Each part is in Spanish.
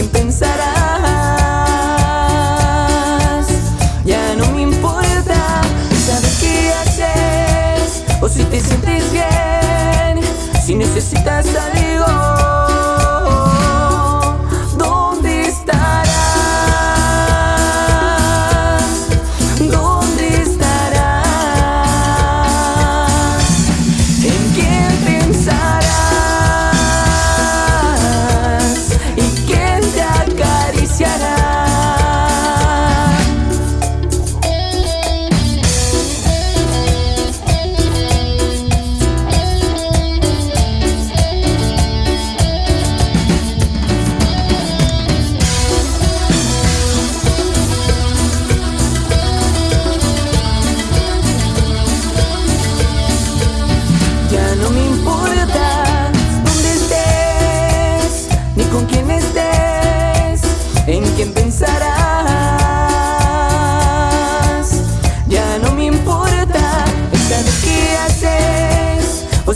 quién pensarás. Ya no me importa Sabes qué haces O si te sientes bien. Si necesitas salir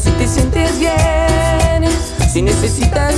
si te sientes bien, si necesitas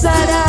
pasará.